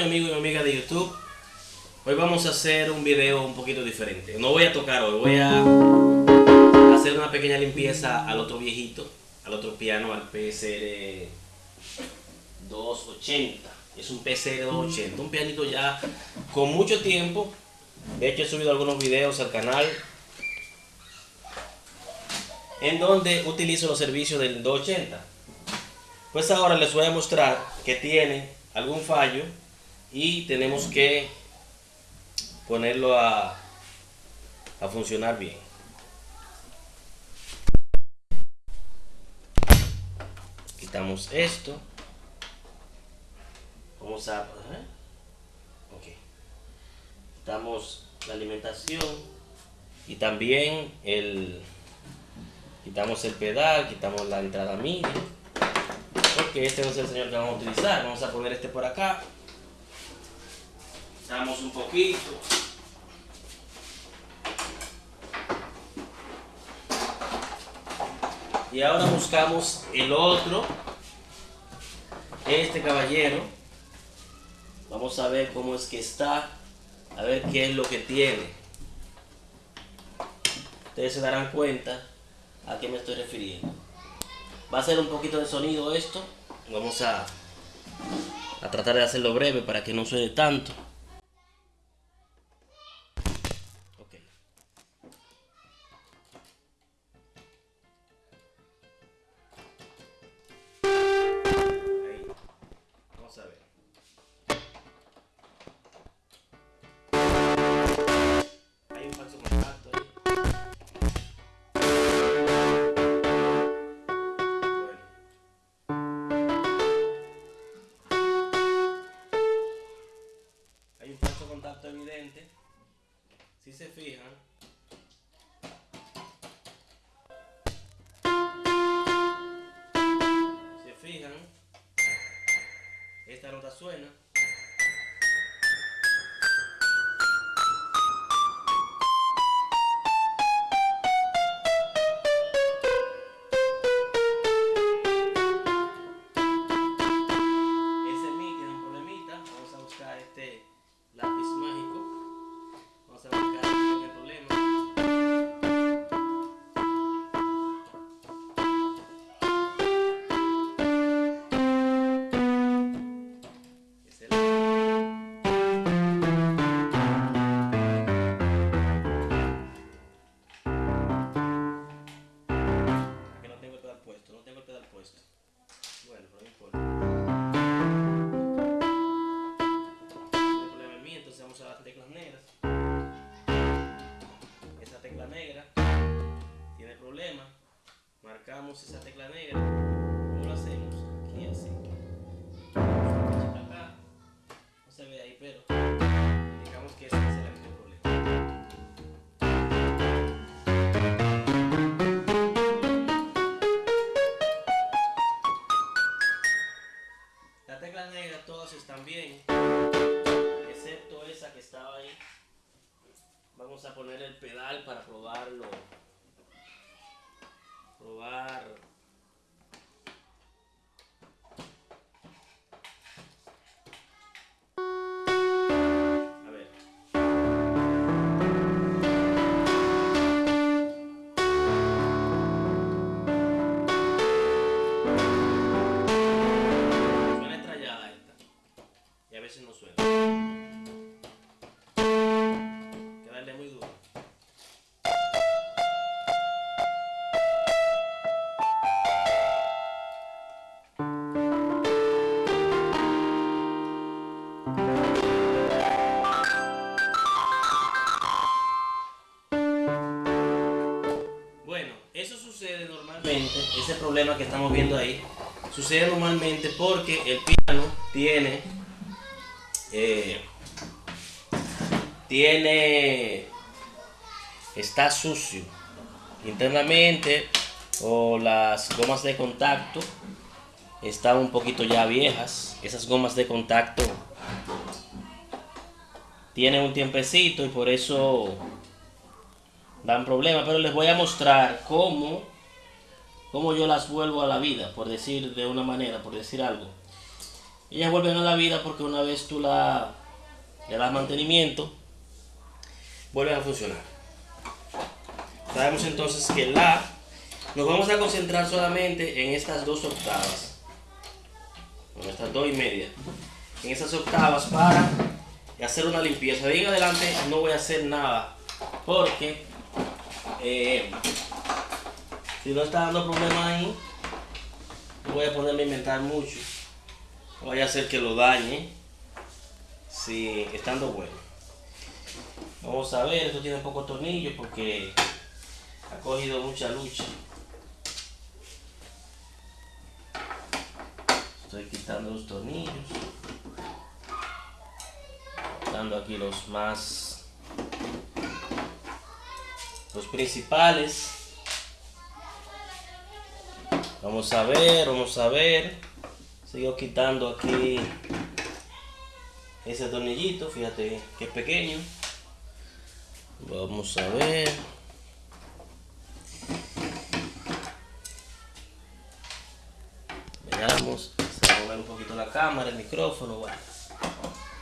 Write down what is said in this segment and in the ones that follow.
mi amigo y mi amiga de YouTube. Hoy vamos a hacer un video un poquito diferente. No voy a tocar hoy, voy a hacer una pequeña limpieza al otro viejito, al otro piano, al PSR 280. Es un PSR 280, un pianito ya con mucho tiempo. De hecho he subido algunos videos al canal en donde utilizo los servicios del 280. Pues ahora les voy a mostrar que tiene algún fallo y tenemos que ponerlo a, a funcionar bien. Quitamos esto. Vamos a... ¿eh? Ok. Quitamos la alimentación y también el... Quitamos el pedal, quitamos la entrada MIDI porque este no es el señor que vamos a utilizar. Vamos a poner este por acá. Un poquito. Y ahora buscamos el otro. Este caballero. Vamos a ver cómo es que está. A ver qué es lo que tiene. Ustedes se darán cuenta a qué me estoy refiriendo. Va a ser un poquito de sonido esto. Vamos a, a tratar de hacerlo breve para que no suene tanto. Poner el pedal para probarlo. Probar estamos viendo ahí sucede normalmente porque el piano tiene eh, tiene está sucio internamente o las gomas de contacto están un poquito ya viejas. Esas gomas de contacto tienen un tiempecito y por eso dan problemas pero les voy a mostrar cómo cómo yo las vuelvo a la vida, por decir de una manera, por decir algo. ellas vuelven a la vida porque una vez tú la, le das mantenimiento, vuelven a funcionar. Sabemos entonces que la, nos vamos a concentrar solamente en estas dos octavas, en estas dos y media, en esas octavas para hacer una limpieza. De adelante no voy a hacer nada porque eh, si no está dando problemas ahí, voy a ponerme a inventar mucho. Vaya a hacer que lo dañe. Si estando bueno. Vamos a ver, esto tiene pocos tornillos porque ha cogido mucha lucha. Estoy quitando los tornillos. Dando aquí los más los principales. Vamos a ver, vamos a ver. Sigo quitando aquí ese tornillito, fíjate que es pequeño. Vamos a ver. Veamos, se va a mover un poquito la cámara, el micrófono, bueno.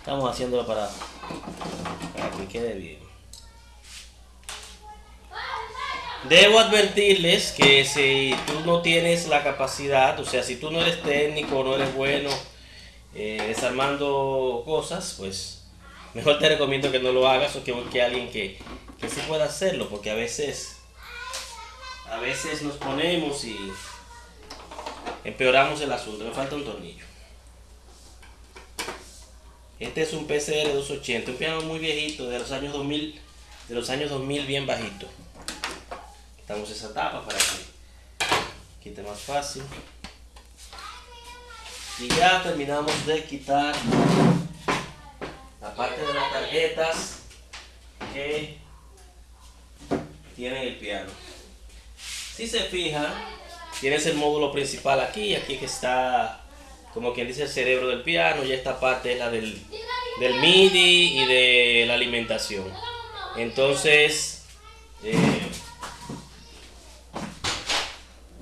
Estamos haciéndolo para, para que quede bien. Debo advertirles que si tú no tienes la capacidad, o sea, si tú no eres técnico, no eres bueno eh, desarmando cosas, pues mejor te recomiendo que no lo hagas o que busque a alguien que, que sí pueda hacerlo, porque a veces, a veces nos ponemos y empeoramos el asunto. Me falta un tornillo. Este es un PCR 280, un piano muy viejito, de los años 2000, de los años 2000 bien bajito quitamos esa tapa para que quite más fácil. Y ya terminamos de quitar la parte de las tarjetas que tienen el piano. Si se fijan tienes el módulo principal aquí aquí que está como quien dice el cerebro del piano y esta parte es la del, del MIDI y de la alimentación. Entonces eh,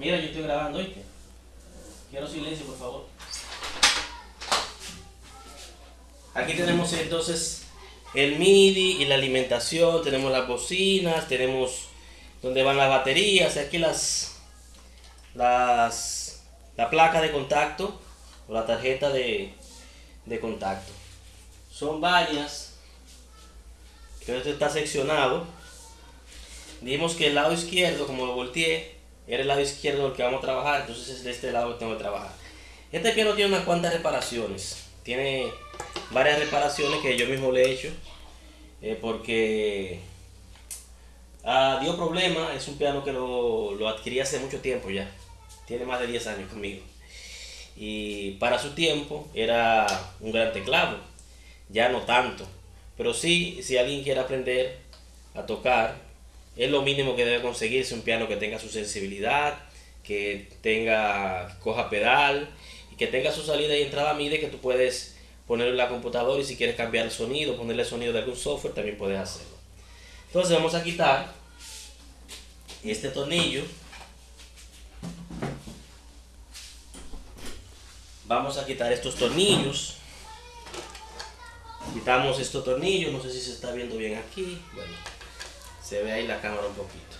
Yo estoy grabando, ¿oíste? Quiero silencio, por favor. Aquí tenemos entonces el MIDI y la alimentación, tenemos las bocinas, tenemos donde van las baterías, aquí las, las la placa de contacto o la tarjeta de, de contacto. Son varias, pero esto está seccionado. Dijimos que el lado izquierdo, como lo volteé, era el lado izquierdo el que vamos a trabajar, entonces es de este lado que tengo que trabajar. Este piano tiene unas cuantas reparaciones, tiene varias reparaciones que yo mismo le he hecho, eh, porque ah, dio problema, es un piano que lo, lo adquirí hace mucho tiempo ya, tiene más de 10 años conmigo. Y para su tiempo era un gran teclado, ya no tanto, pero sí, si alguien quiere aprender a tocar, es lo mínimo que debe conseguirse un piano que tenga su sensibilidad, que tenga coja pedal y que tenga su salida y entrada MIDI que tú puedes ponerlo en la computadora y si quieres cambiar el sonido, ponerle sonido de algún software, también puedes hacerlo. Entonces vamos a quitar este tornillo. Vamos a quitar estos tornillos. Quitamos estos tornillos, no sé si se está viendo bien aquí. Bueno, se ve ahí la cámara un poquito.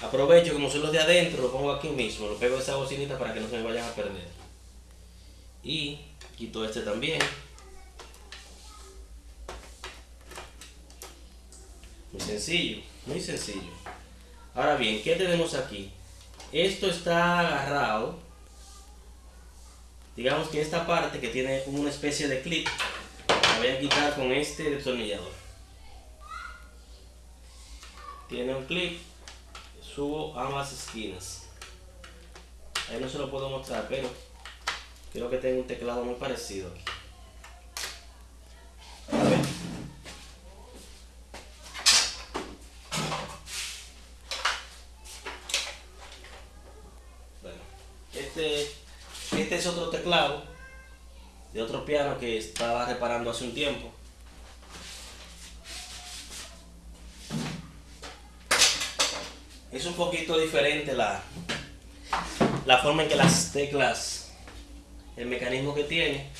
Aprovecho, como son los de adentro, lo pongo aquí mismo, lo pego esa bocinita para que no se me vayan a perder. Y quito este también. Muy sencillo, muy sencillo. Ahora bien, ¿qué tenemos aquí? Esto está agarrado. Digamos que esta parte que tiene como una especie de clip, la voy a quitar con este destornillador tiene un clip subo ambas esquinas. Ahí no se lo puedo mostrar pero creo que tengo un teclado muy parecido aquí. Bueno este este es otro teclado de otro piano que estaba reparando hace un tiempo es un poquito diferente la, la forma en que las teclas, el mecanismo que tiene.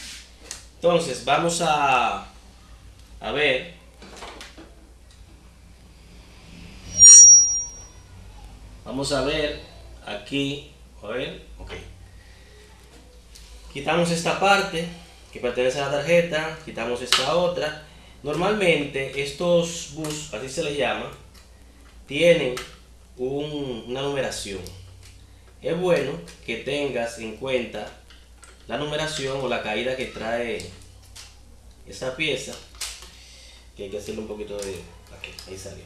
Entonces, vamos a, a ver. Vamos a ver aquí. A ver, ok. Quitamos esta parte que pertenece a la tarjeta, quitamos esta otra. Normalmente estos bus, así se les llama, tienen una numeración. Es bueno que tengas en cuenta la numeración o la caída que trae esa pieza, que hay que hacerle un poquito de... Aquí, ahí salió.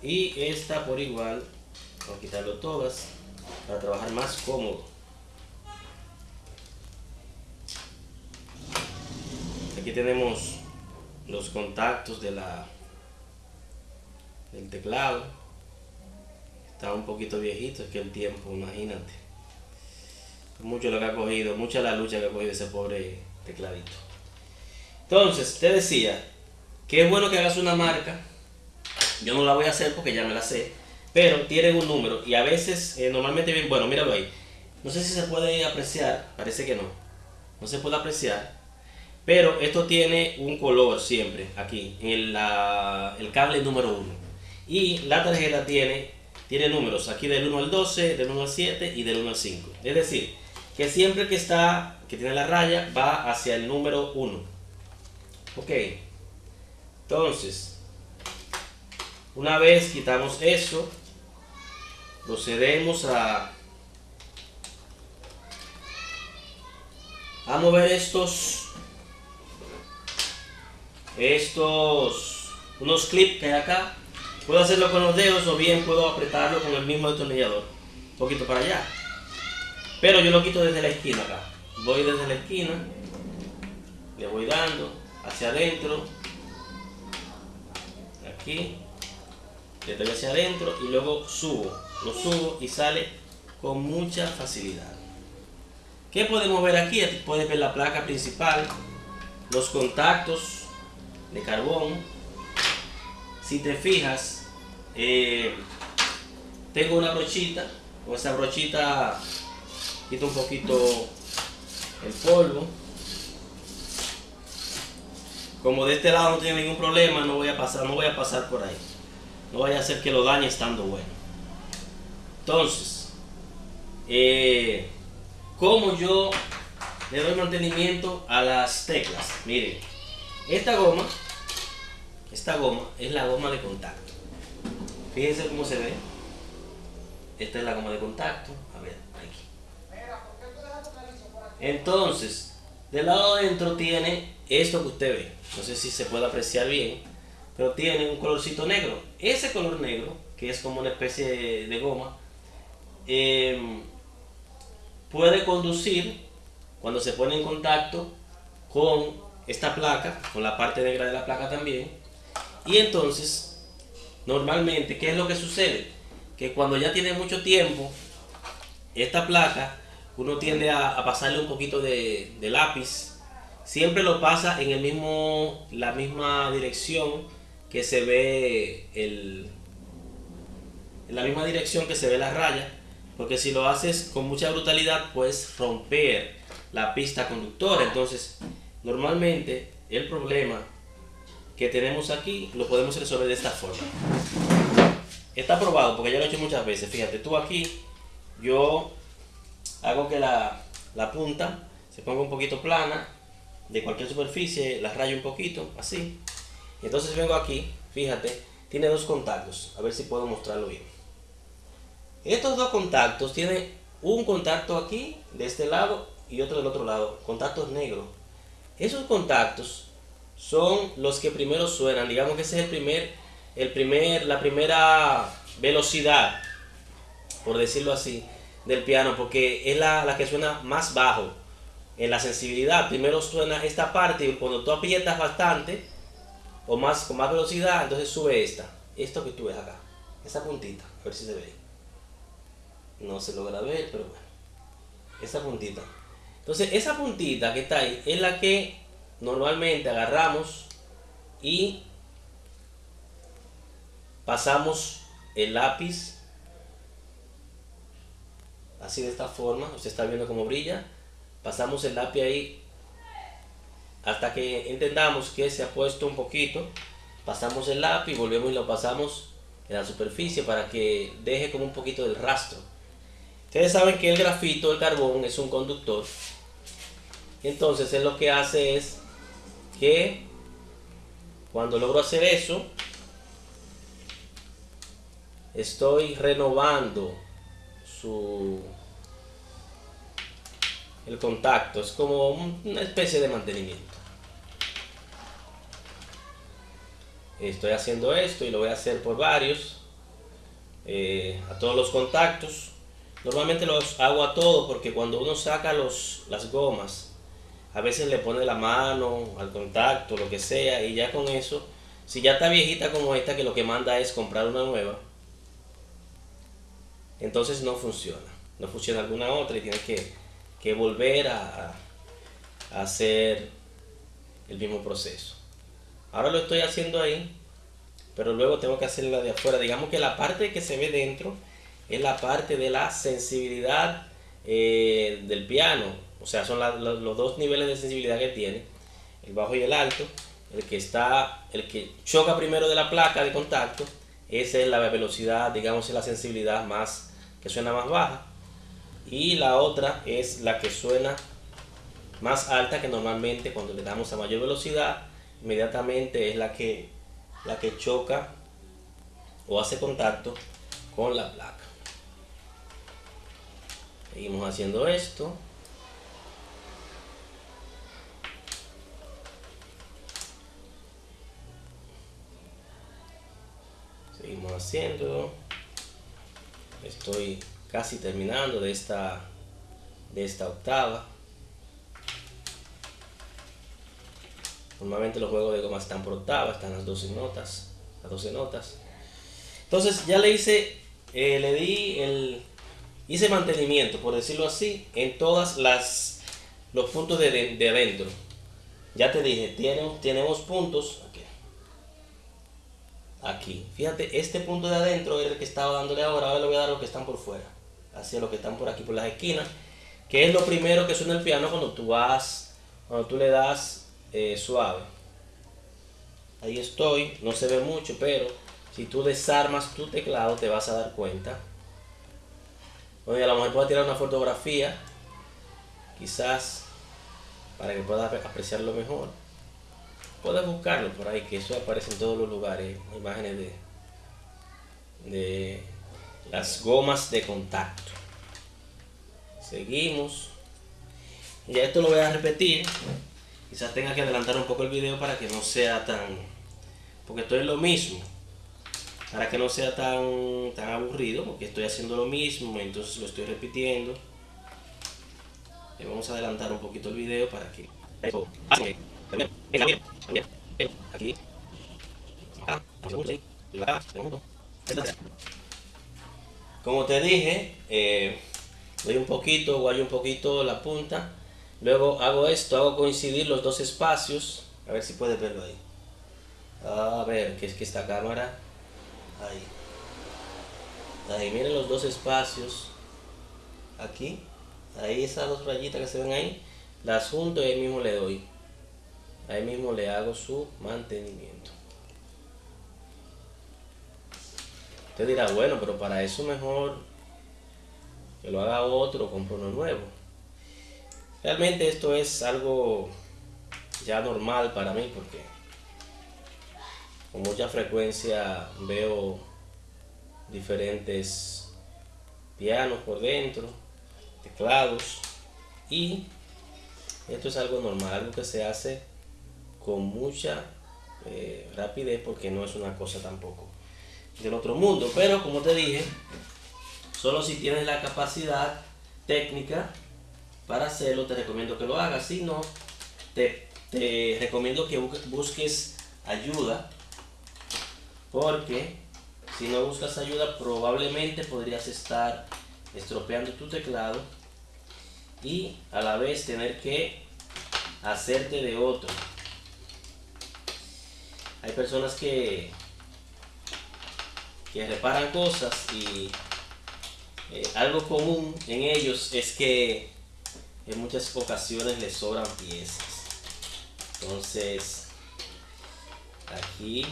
Y esta por igual, vamos a quitarlo todas para trabajar más cómodo. Aquí tenemos los contactos de la del teclado. Está un poquito viejito, es que el tiempo, imagínate. Mucho lo que ha cogido, mucha la lucha que ha cogido ese pobre tecladito. Entonces, te decía que es bueno que hagas una marca. Yo no la voy a hacer porque ya me la sé. Pero tienen un número y a veces, eh, normalmente bien, bueno, míralo ahí. No sé si se puede apreciar, parece que no. No se puede apreciar. Pero esto tiene un color siempre aquí, en el, el cable número 1. Y la tarjeta tiene, tiene números aquí del 1 al 12, del 1 al 7 y del 1 al 5. Es decir, que siempre que está, que tiene la raya, va hacia el número 1. Ok. Entonces, una vez quitamos eso, procedemos a, a mover estos estos unos clips que hay acá puedo hacerlo con los dedos o bien puedo apretarlo con el mismo destornillador un poquito para allá pero yo lo quito desde la esquina acá voy desde la esquina le voy dando hacia adentro aquí le doy hacia adentro y luego subo lo subo y sale con mucha facilidad ¿qué podemos ver aquí? puedes ver la placa principal los contactos de carbón. Si te fijas, eh, tengo una brochita, con esa brochita quito un poquito el polvo. Como de este lado no tiene ningún problema, no voy a pasar, no voy a pasar por ahí. No vaya a hacer que lo dañe estando bueno. Entonces, eh, como yo le doy mantenimiento a las teclas? Miren, esta goma esta goma es la goma de contacto. Fíjense cómo se ve. Esta es la goma de contacto. A ver, aquí. Entonces, del lado adentro tiene esto que usted ve. No sé si se puede apreciar bien, pero tiene un colorcito negro. Ese color negro, que es como una especie de goma, em, puede conducir cuando se pone en contacto con esta placa, con la parte negra de la placa también, y entonces, normalmente, ¿qué es lo que sucede? Que cuando ya tiene mucho tiempo, esta placa, uno tiende a, pasarle un poquito de, lápiz. Siempre lo pasa en el mismo, la misma dirección que se ve el, en la misma dirección que se ve la raya. Porque si lo haces con mucha brutalidad, puedes romper la pista conductora. Entonces, normalmente el problema que tenemos aquí lo podemos resolver de esta forma. Está probado porque ya lo he hecho muchas veces. Fíjate, tú aquí, yo hago que la, la punta se ponga un poquito plana de cualquier superficie, la rayo un poquito, así. Entonces vengo aquí, fíjate, tiene dos contactos. A ver si puedo mostrarlo bien. Estos dos contactos tienen un contacto aquí, de este lado, y otro del otro lado. Contactos negros. Esos contactos son los que primero suenan. Digamos que ese es el primer, el primer, la primera velocidad, por decirlo así, del piano, porque es la, que suena más bajo en la sensibilidad. Primero suena esta parte y cuando tú aprietas bastante, o más con más velocidad, entonces sube esta. Esto que tú ves acá, esa puntita, a ver si se ve. No se logra ver, pero bueno. Esa puntita. Entonces, esa puntita que está ahí es la que normalmente agarramos y pasamos el lápiz así de esta forma, usted está viendo cómo brilla, pasamos el lápiz ahí hasta que entendamos que se ha puesto un poquito, pasamos el lápiz, volvemos y lo pasamos en la superficie para que deje como un poquito del rastro. Ustedes saben que el grafito, el carbón, es un conductor. Entonces él lo que hace es que cuando logro hacer eso, estoy renovando su el contacto. Es como una especie de mantenimiento. Estoy haciendo esto y lo voy a hacer por varios. Eh, a todos los contactos. Normalmente los hago a todos porque cuando uno saca los, las gomas, a veces le pone la mano al contacto, lo que sea, y ya con eso, si ya está viejita como esta, que lo que manda es comprar una nueva, entonces no funciona. No funciona alguna otra y tienes que, volver a, a hacer el mismo proceso. Ahora lo estoy haciendo ahí, pero luego tengo que hacerla de afuera. Digamos que la parte que se ve dentro es la parte de la sensibilidad eh, del piano. O sea, son los dos niveles de sensibilidad que tiene, el bajo y el alto. El que está, el que choca primero de la placa de contacto, esa es la velocidad, digamos, es la sensibilidad más que suena más baja. Y la otra es la que suena más alta que normalmente cuando le damos a mayor velocidad, inmediatamente es la que, la que choca o hace contacto con la placa. Seguimos haciendo esto. Seguimos haciendo. Estoy casi terminando de esta, de esta octava. Normalmente los juegos de goma están por octava, están las 12 notas, las 12 notas. Entonces ya le hice, eh, le di el, hice mantenimiento, por decirlo así, en todas las los puntos de, de, adentro. Ya te dije, tenemos, tenemos puntos aquí. Fíjate, este punto de adentro es el que estaba dándole ahora. Ahora le voy a dar los que están por fuera. Hacia los que están por aquí, por las esquinas. Que es lo primero que suena el piano cuando tú vas, cuando tú le das eh, suave. Ahí estoy, no se ve mucho, pero si tú desarmas tu teclado te vas a dar cuenta bueno, a lo mejor pueda tirar una fotografía, quizás para que puedas apreciarlo mejor. Puedes buscarlo por ahí, que eso aparece en todos los lugares, imágenes de, de las gomas de contacto. Seguimos. Y esto lo voy a repetir. Quizás tenga que adelantar un poco el video para que no sea tan... Porque esto es lo mismo para que no sea tan, tan aburrido, porque estoy haciendo lo mismo, entonces lo estoy repitiendo. Le vamos a adelantar un poquito el video para que... Aquí. Como te dije, eh, doy un poquito, guayo un poquito la punta. Luego hago esto, hago coincidir los dos espacios. A ver si puedes verlo ahí. A ver, que es que esta cámara Ahí. Ahí, miren los dos espacios. Aquí. Ahí esas dos rayitas que se ven ahí. Las junto y ahí mismo le doy. Ahí mismo le hago su mantenimiento. Usted dirá, bueno, pero para eso mejor que lo haga otro, compro uno nuevo. Realmente esto es algo ya normal para mí porque con mucha frecuencia veo diferentes pianos por dentro, teclados y esto es algo normal, algo que se hace con mucha eh, rapidez porque no es una cosa tampoco del otro mundo, pero como te dije, solo si tienes la capacidad técnica para hacerlo te recomiendo que lo hagas, si no te, te recomiendo que busques ayuda porque si no buscas ayuda probablemente podrías estar estropeando tu teclado y a la vez tener que hacerte de otro. Hay personas que, que reparan cosas y eh, algo común en ellos es que en muchas ocasiones les sobran piezas. Entonces, aquí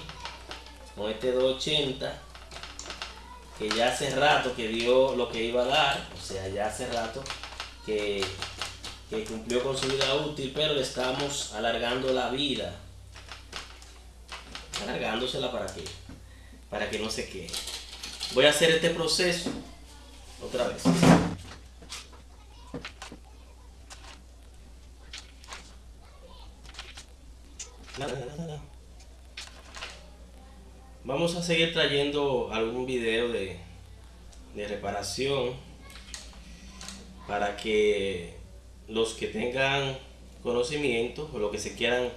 con este 280 que ya hace rato que dio lo que iba a dar, o sea, ya hace rato que, que cumplió con su vida útil, pero le estamos alargando la vida. Alargándosela para que, para que no se quede. Voy a hacer este proceso otra vez. Vamos a seguir trayendo algún video de, de reparación para que los que tengan conocimiento o los que se quieran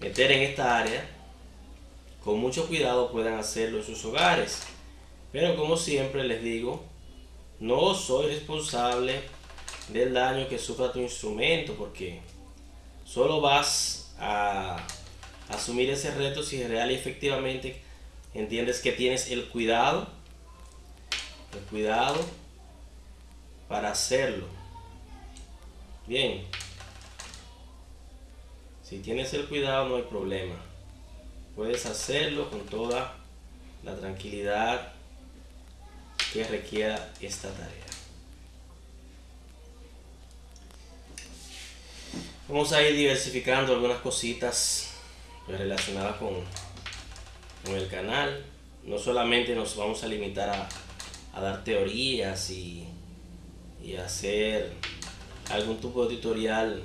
meter en esta área con mucho cuidado puedan hacerlo en sus hogares. Pero como siempre les digo, no soy responsable del daño que sufra tu instrumento porque solo vas a asumir ese reto si real y efectivamente entiendes que tienes el cuidado, el cuidado para hacerlo. Bien, si tienes el cuidado no hay problema. Puedes hacerlo con toda la tranquilidad que requiera esta tarea. Vamos a ir diversificando algunas cositas relacionada con, con el canal. No solamente nos vamos a limitar a, a dar teorías y, y hacer algún tipo de tutorial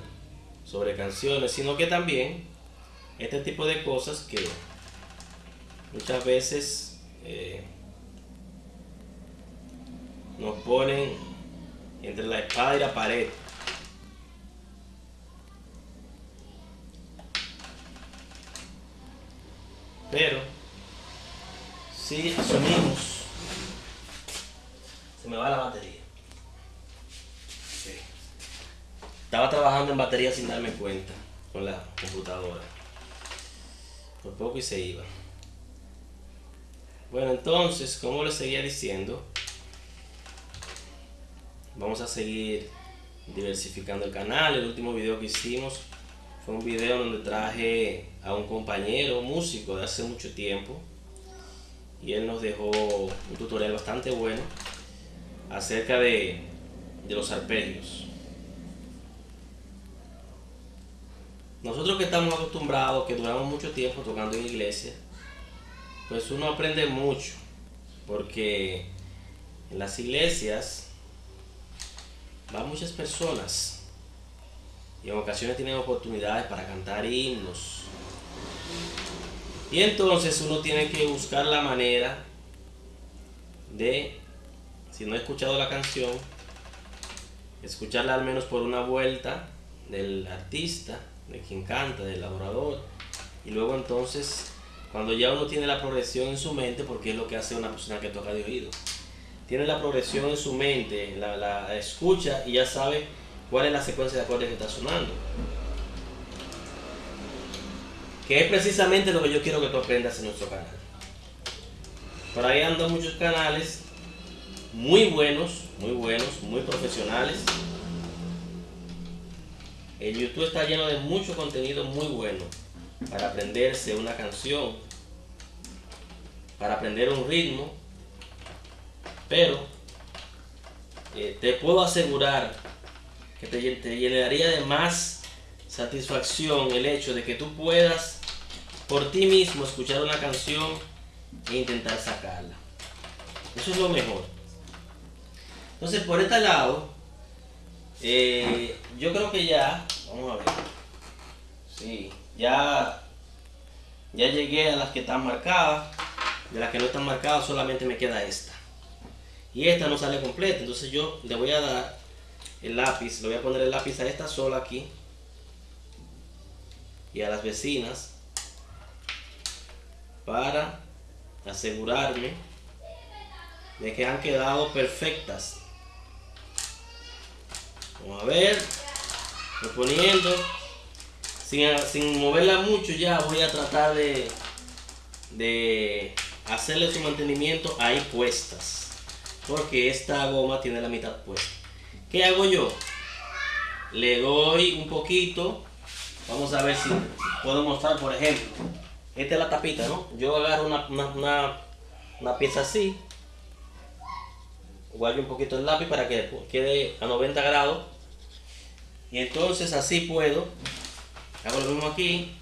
sobre canciones, sino que también este tipo de cosas que muchas veces eh, nos ponen entre la espada y la pared Pero, si asumimos, se me va la batería. Estaba trabajando en batería sin darme cuenta con la computadora. Por poco y se iba. Bueno, entonces, como les seguía diciendo, vamos a seguir diversificando el canal. El último video que hicimos fue un video donde traje a un compañero músico de hace mucho tiempo y él nos dejó un tutorial bastante bueno acerca de, de los arpegios. Nosotros que estamos acostumbrados, que duramos mucho tiempo tocando en iglesia, pues uno aprende mucho, porque en las iglesias van muchas personas y en ocasiones tienen oportunidades para cantar himnos. Y entonces uno tiene que buscar la manera de, si no he escuchado la canción, escucharla al menos por una vuelta del artista, de quien canta, del adorador. Y luego entonces, cuando ya uno tiene la progresión en su mente, porque es lo que hace una persona que toca de oído, tiene la progresión en su mente, la, la escucha y ya sabe cuál es la secuencia de acordes que está sonando. Que es precisamente lo que yo quiero que tú aprendas en nuestro canal. Por ahí andan muchos canales muy buenos, muy buenos, muy profesionales. El YouTube está lleno de mucho contenido muy bueno para aprenderse una canción, para aprender un ritmo, pero eh, te puedo asegurar que te, llenaría de más satisfacción el hecho de que tú puedas por ti mismo escuchar una canción e intentar sacarla. Eso es lo mejor. Entonces, por este lado, eh, yo creo que ya, vamos a ver, sí, ya, ya llegué a las que están marcadas. De las que no están marcadas solamente me queda esta. Y esta no sale completa, entonces yo le voy a dar el lápiz, le voy a poner el lápiz a esta sola aquí y a las vecinas para asegurarme de que han quedado perfectas. Vamos a ver, poniendo sin, sin moverla mucho ya voy a tratar de, de hacerle su mantenimiento ahí puestas porque esta goma tiene la mitad puesta ¿Qué hago yo? Le doy un poquito Vamos a ver si puedo mostrar, por ejemplo. Esta es la tapita, ¿no? Yo agarro una, una, una, pieza así. Guardo un poquito el lápiz para que quede a 90 grados. Entonces así puedo. Hago lo mismo aquí.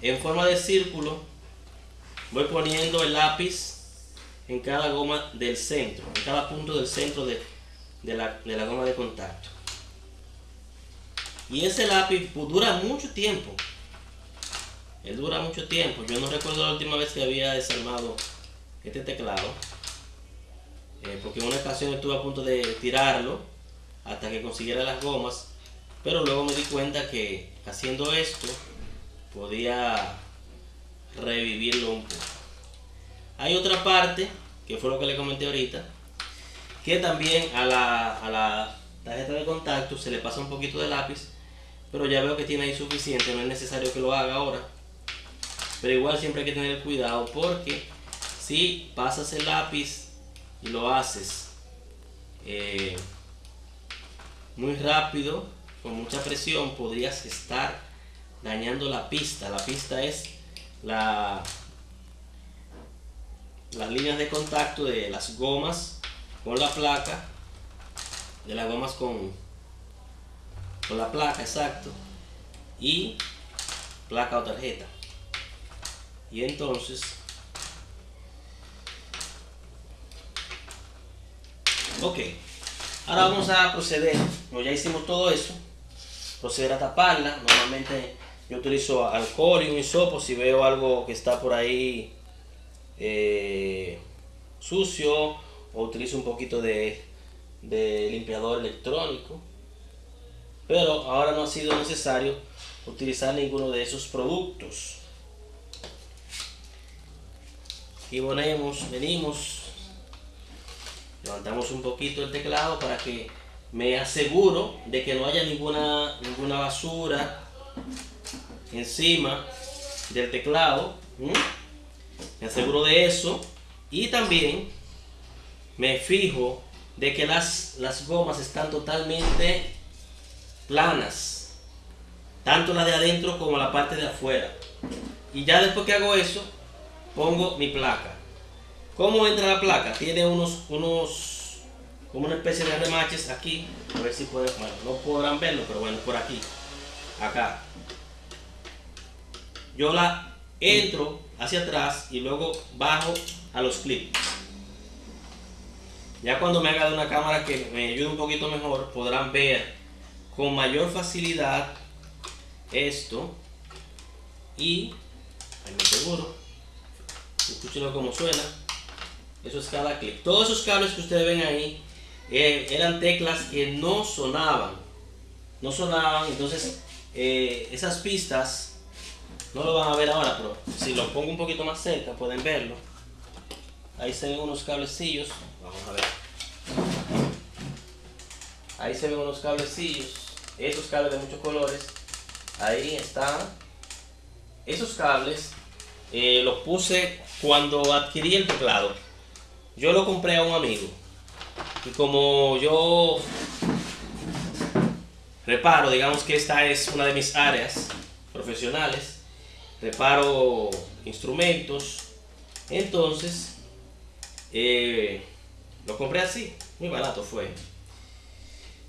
En forma de círculo. Voy poniendo el lápiz en cada goma del centro. En cada punto del centro de, de la goma de contacto. Y ese lápiz dura mucho tiempo. Él dura mucho tiempo. Yo no recuerdo la última vez que había desarmado este teclado. Eh, porque en una ocasión estuve a punto de tirarlo hasta que consiguiera las gomas. Pero luego me di cuenta que haciendo esto podía revivirlo un poco. Hay otra parte, que fue lo que le comenté ahorita, que también a la, a la tarjeta de contacto se le pasa un poquito de lápiz pero ya veo que tiene ahí suficiente, no es necesario que lo haga ahora. Pero igual siempre hay que tener cuidado porque si pasas el lápiz y lo haces eh, muy rápido, con mucha presión, podrías estar dañando la pista. La pista es la, las líneas de contacto de las gomas con la placa, de las gomas con con la placa, exacto, y placa o tarjeta. Y entonces, ok, ahora vamos a proceder, ya hicimos todo eso, proceder a taparla. Normalmente yo utilizo alcohol y un hisopo si veo algo que está por ahí eh, sucio o utilizo un poquito de, de limpiador electrónico pero ahora no ha sido necesario utilizar ninguno de esos productos. Y ponemos, venimos, levantamos un poquito el teclado para que me aseguro de que no haya ninguna, ninguna basura encima del teclado. Me aseguro de eso. Y también me fijo de que las, las gomas están totalmente planas, tanto la de adentro como la parte de afuera. Y ya después que hago eso, pongo mi placa. ¿Cómo entra la placa? Tiene unos, unos, como una especie de remaches aquí. A ver si pueden, bueno, no podrán verlo, pero bueno, por aquí, acá. Yo la entro hacia atrás y luego bajo a los clips. Ya cuando me haga de una cámara que me ayude un poquito mejor, podrán ver con mayor facilidad esto y ahí me seguro escúchenlo como suena eso es cada clip todos esos cables que ustedes ven ahí eh, eran teclas que no sonaban no sonaban entonces eh, esas pistas no lo van a ver ahora pero si lo pongo un poquito más cerca pueden verlo ahí se ven unos cablecillos vamos a ver ahí se ven unos cablecillos esos cables de muchos colores. Ahí están. Esos cables eh, los puse cuando adquirí el teclado. Yo lo compré a un amigo. Y como yo reparo, digamos que esta es una de mis áreas profesionales, reparo instrumentos, entonces eh, lo compré así, muy barato fue.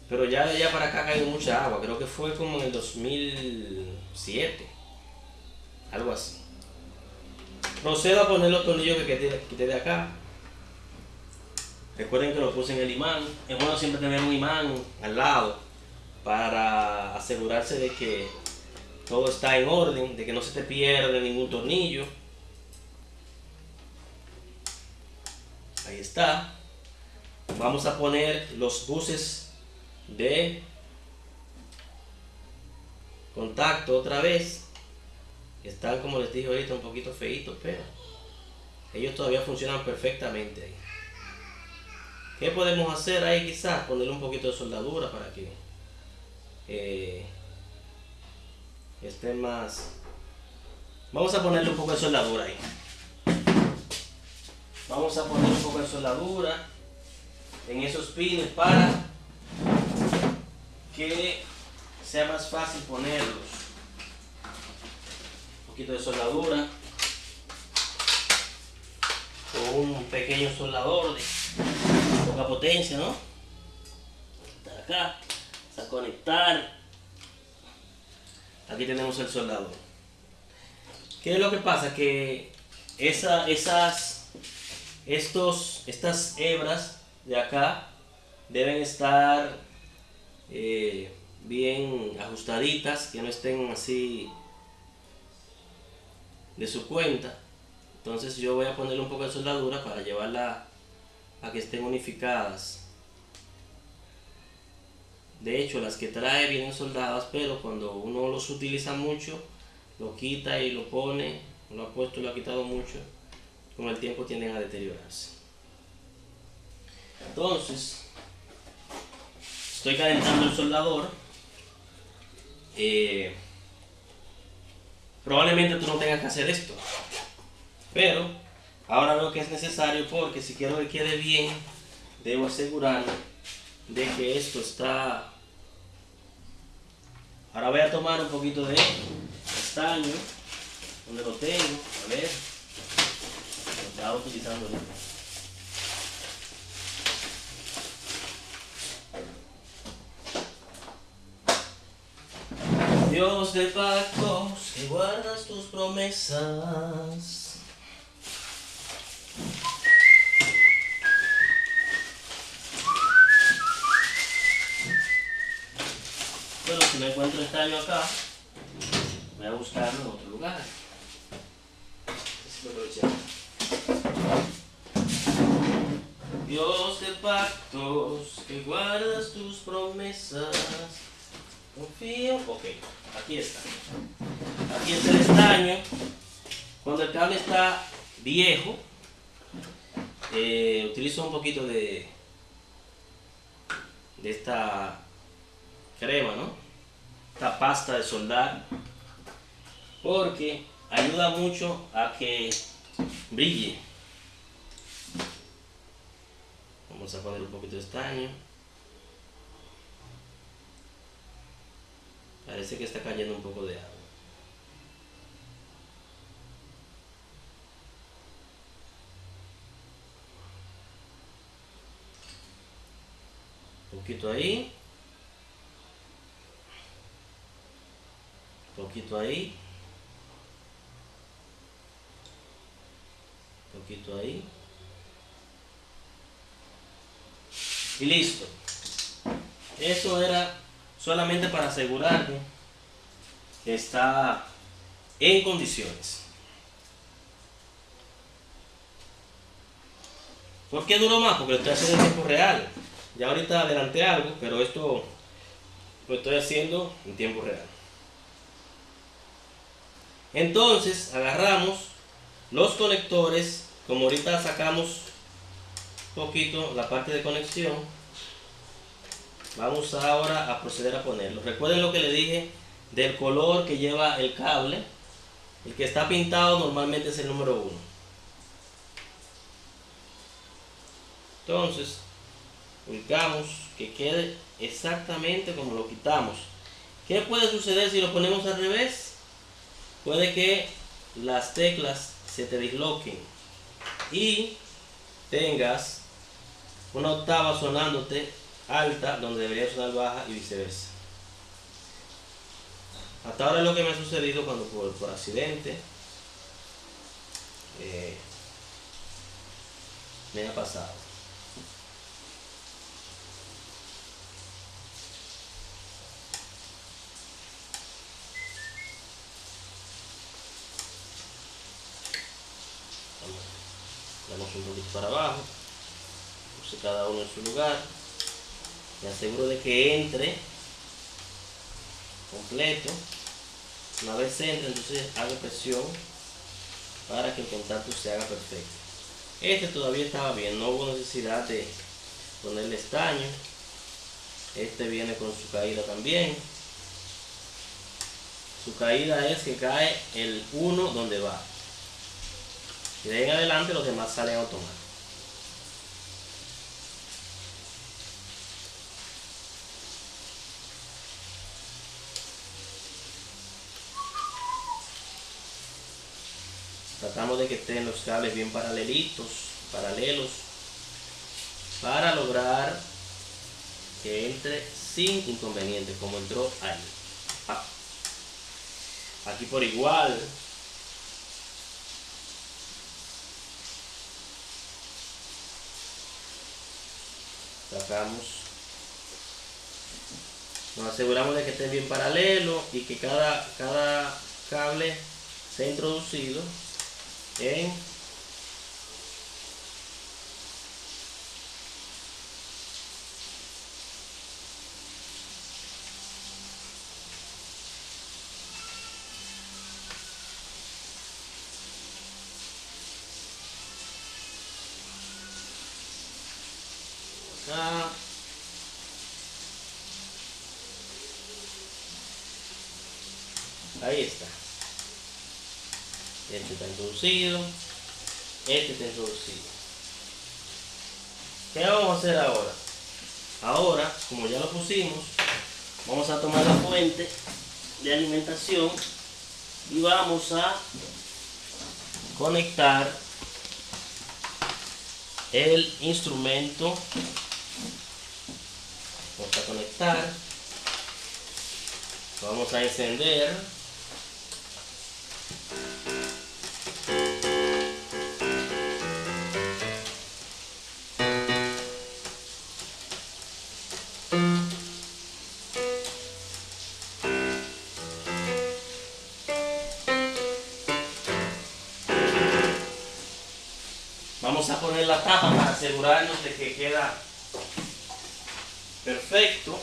Pero ya de allá para acá ha caído mucha agua. Creo que fue como en el 2007. Algo así. Procedo a poner los tornillos que quité de acá. Recuerden que lo puse en el imán. Es bueno siempre tener un imán al lado para asegurarse de que todo está en orden, de que no se te pierde ningún tornillo. Ahí está. Vamos a poner los buses de contacto otra vez. Están, como les dije ahorita, un poquito feitos, pero ellos todavía funcionan perfectamente ahí. ¿Qué podemos hacer ahí quizás? Ponerle un poquito de soldadura para que eh, estén más... Vamos a ponerle un poco de soldadura ahí. Vamos a poner un poco de soldadura en esos pines para que sea más fácil ponerlos. poquito de soldadura con un pequeño soldador de potencia, ¿no? Está acá, a conectar. Aquí tenemos el soldador. ¿Qué es lo que pasa? Que esa, esas, estos, estas hebras de acá deben estar eh, bien ajustaditas, que no estén así de su cuenta. Entonces yo voy a ponerle un poco de soldadura para llevarla a que estén unificadas. De hecho, las que trae vienen soldadas, pero cuando uno los utiliza mucho, lo quita y lo pone, lo ha puesto y lo ha quitado mucho, con el tiempo tienden a deteriorarse. Entonces, estoy calentando el soldador. Eh, probablemente tú no tengas que hacer esto. Pero ahora veo que es necesario porque si quiero que quede bien, debo asegurarme de que esto está... Ahora voy a tomar un poquito de estaño, donde lo tengo, a ver, lo estaba utilizando Dios de pactos, que guardas tus promesas. Bueno, no encuentro estaño acá, voy a buscarlo en otro lugar. Dios de pactos, que guardas tus promesas. Confío. Ok, aquí está. Aquí está el estaño. Cuando el cable está viejo, eh, utilizo un poquito de, de esta crema, ¿no? Esta pasta de soldar. Porque ayuda mucho a que brille. Vamos a poner un poquito de estaño. Parece que está cayendo un poco de agua. Un poquito ahí. Poquito ahí. Poquito ahí. Y listo. Eso era solamente para asegurarme que está en condiciones. ¿Por qué duró más? Porque lo estoy haciendo en tiempo real. Ya ahorita adelanté algo, pero esto lo estoy haciendo en tiempo real. Entonces agarramos los conectores, como ahorita sacamos un poquito la parte de conexión, Vamos ahora a proceder a ponerlo. Recuerden lo que le dije del color que lleva el cable. El que está pintado normalmente es el número 1. Entonces, ubicamos que quede exactamente como lo quitamos. ¿Qué puede suceder si lo ponemos al revés? Puede que las teclas se te disloquen y tengas una octava sonándote alta donde debería sonar baja y viceversa. Hasta ahora es lo que me ha sucedido cuando por, accidente eh, me ha pasado. Vamos un poquito para abajo, puse cada uno en su lugar me aseguro de que entre completo. Una vez entre entonces hago presión para que el contacto se haga perfecto. Este todavía estaba bien no hubo necesidad de ponerle estaño. Este viene con su caída también. Su caída es que cae el 1 donde va y de ahí en adelante los demás salen automáticos aseguramos de que estén los cables bien paralelitos, paralelos, para lograr que entre sin inconveniente, como entró ahí. Ah. Aquí por igual. Sacamos. Nos aseguramos de que estén bien paralelo y que cada, cada cable sea introducido en Ahí está. Este está Este está introducido. ¿Qué vamos a hacer ahora? Ahora, como ya lo pusimos, vamos a tomar la fuente de alimentación y vamos a conectar el instrumento vamos a conectar vamos a encender asegurarnos de que queda perfecto.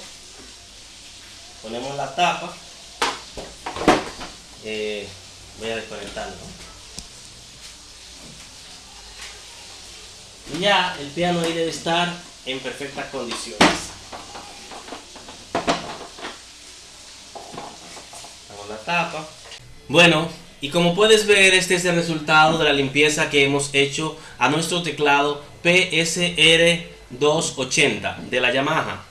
Ponemos la tapa. Eh, voy a desconectarlo. Y ya el piano ahí debe estar en perfectas condiciones. Hago la tapa. Bueno, y como puedes ver, este es el resultado de la limpieza que hemos hecho a nuestro teclado PSR 280 de la Yamaha.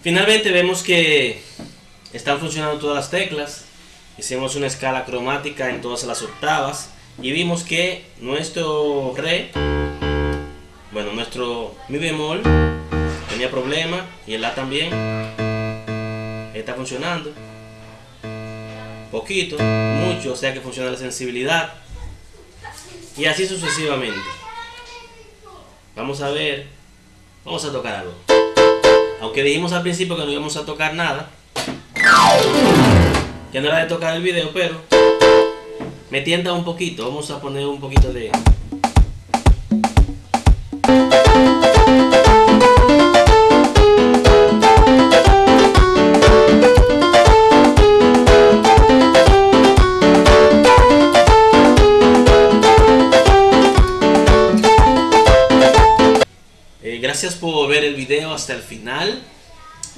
Finalmente vemos que están funcionando todas las teclas. Hicimos una escala cromática en todas las octavas y vimos que nuestro re, bueno, nuestro mi bemol tenía problema y el la también está funcionando. Poquito, mucho, o sea que funciona la sensibilidad y así sucesivamente. Vamos a ver, vamos a tocar algo. Aunque dijimos al principio que no íbamos a tocar nada. Que no era de tocar el video, pero me tienta un poquito. Vamos a poner un poquito de... Gracias por ver el video hasta el final.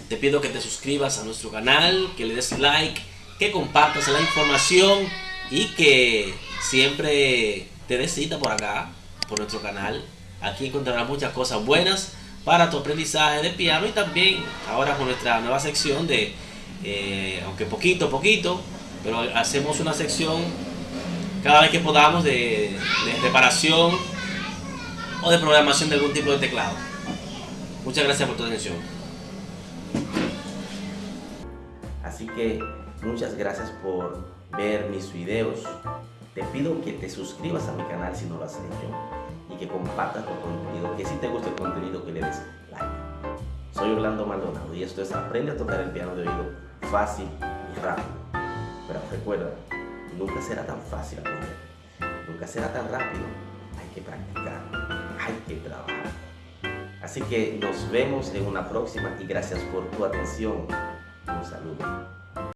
Te pido que te suscribas a nuestro canal, que le des like, que compartas la información y que siempre te des por acá, por nuestro canal. Aquí encontrarás muchas cosas buenas para tu aprendizaje de piano y también ahora con nuestra nueva sección de, eh, aunque poquito, poquito, pero hacemos una sección cada vez que podamos de reparación o de programación de algún tipo de teclado. Muchas gracias por tu atención. Así que muchas gracias por ver mis videos. Te pido que te suscribas a mi canal si no lo has hecho y que compartas el contenido, que si te gusta el contenido que le des like. Soy Orlando Maldonado y esto es Aprende a tocar el piano de oído fácil y rápido. Pero recuerda, nunca será tan fácil aprender, nunca será tan rápido. Hay que practicar, hay que trabajar. Así que nos vemos en una próxima y gracias por tu atención. Un saludo.